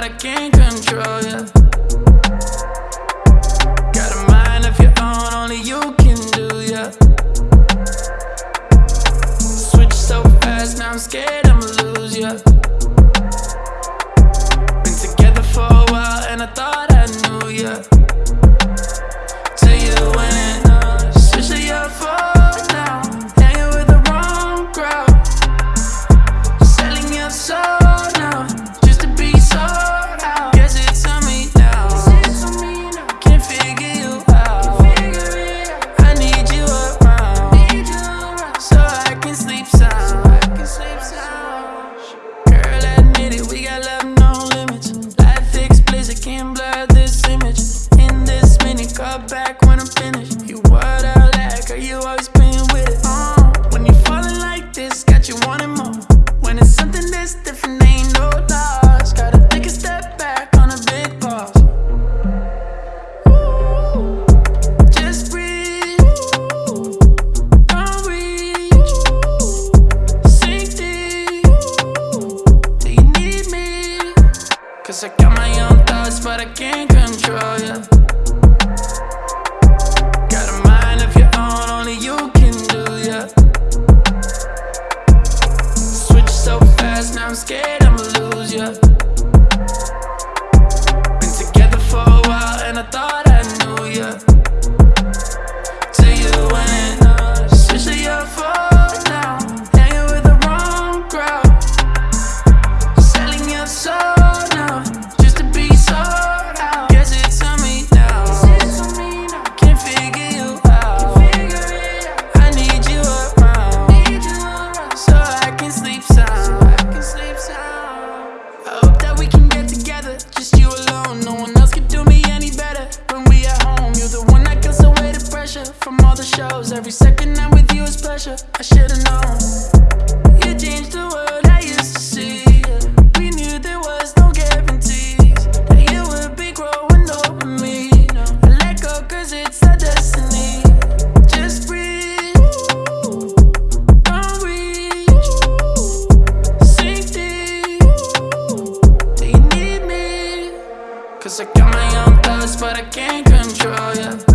can't control ya. Got a mind of your own, only you can do ya. Switch so fast, now I'm scared I'ma lose ya. Cause I got my own thoughts, but I can't control ya. Got a mind of your own, only you can do ya. Switch so fast, now I'm scared I'ma lose ya. Been together for a while, and I thought I knew ya. Every second I'm with you is pleasure. I should've known. You changed the world I used to see. We knew there was no guarantees that you would be growing over me. I let go 'cause it's our destiny. Just breathe. Don't reach. Sink deep. Do you need me? Cause I got my own thoughts, but I can't control ya.